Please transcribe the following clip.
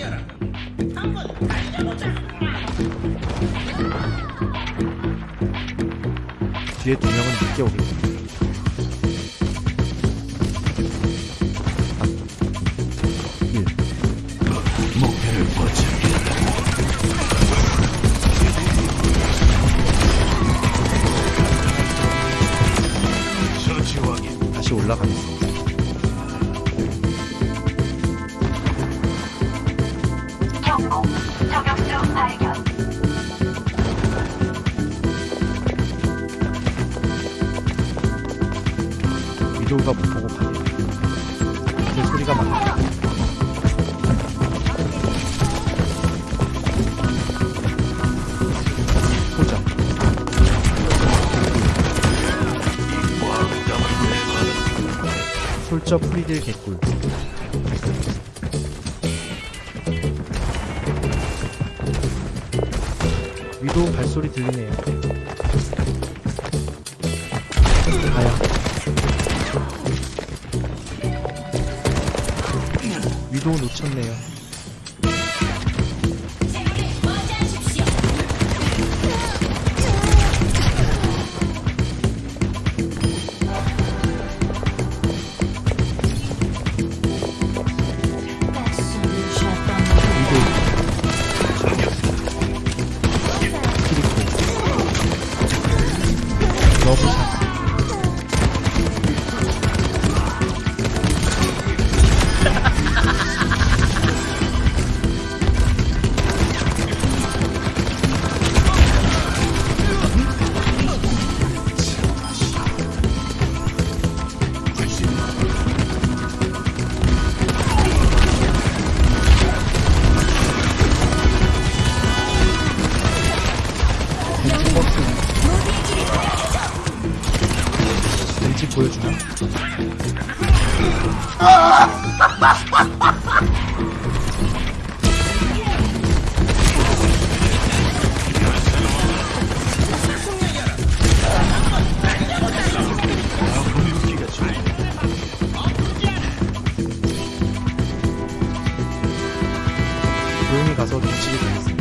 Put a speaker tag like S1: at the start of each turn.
S1: 여러분 한번 달려보자 뒤에 두 명은 늦게
S2: 오겠지 예.
S1: 다시 올라가겠습니다.
S3: 경고. 저격수 발견.
S1: 위도우가 못 보고 가네. 그 소리가
S2: 있다면 내봐라.
S1: 솔저 프리딜 개꿀. 위도우 발소리 들리네요. 가야. 위도우 놓쳤네요.
S2: Lopez. 좋네.
S1: 조용히 가서 뒤치게 되겠습니다.